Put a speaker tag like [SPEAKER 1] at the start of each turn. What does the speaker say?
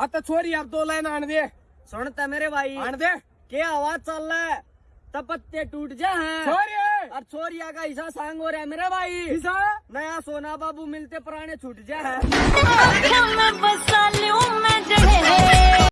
[SPEAKER 1] हाँ तो छोरी अब दो लाइन आन दे.
[SPEAKER 2] सुनता मेरे भाई.
[SPEAKER 1] आन दे.
[SPEAKER 2] क्या आवाज़ चल रहा है? तब पत्ते टूट जा है.
[SPEAKER 1] छोरी!
[SPEAKER 2] और छोरिया का हिस्सा सांग हो रहा है मेरे भाई.
[SPEAKER 1] किसा
[SPEAKER 2] नया सोना बाबू मिलते पुराने छूट जा है.